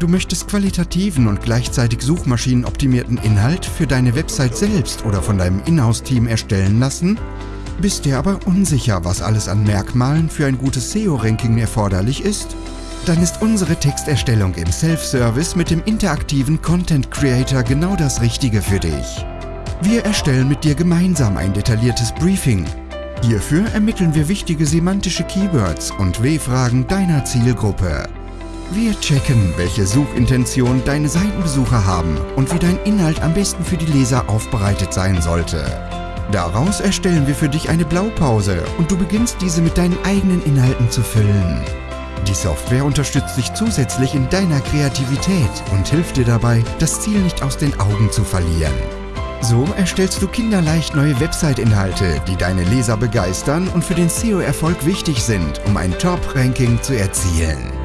Du möchtest qualitativen und gleichzeitig suchmaschinenoptimierten Inhalt für deine Website selbst oder von deinem Inhouse-Team erstellen lassen? Bist dir aber unsicher, was alles an Merkmalen für ein gutes SEO-Ranking erforderlich ist? Dann ist unsere Texterstellung im Self-Service mit dem interaktiven Content Creator genau das Richtige für dich. Wir erstellen mit dir gemeinsam ein detailliertes Briefing. Hierfür ermitteln wir wichtige semantische Keywords und W-Fragen deiner Zielgruppe. Wir checken, welche Suchintention deine Seitenbesucher haben und wie dein Inhalt am besten für die Leser aufbereitet sein sollte. Daraus erstellen wir für dich eine Blaupause und du beginnst diese mit deinen eigenen Inhalten zu füllen. Die Software unterstützt dich zusätzlich in deiner Kreativität und hilft dir dabei, das Ziel nicht aus den Augen zu verlieren. So erstellst du kinderleicht neue Website-Inhalte, die deine Leser begeistern und für den SEO-Erfolg wichtig sind, um ein Top-Ranking zu erzielen.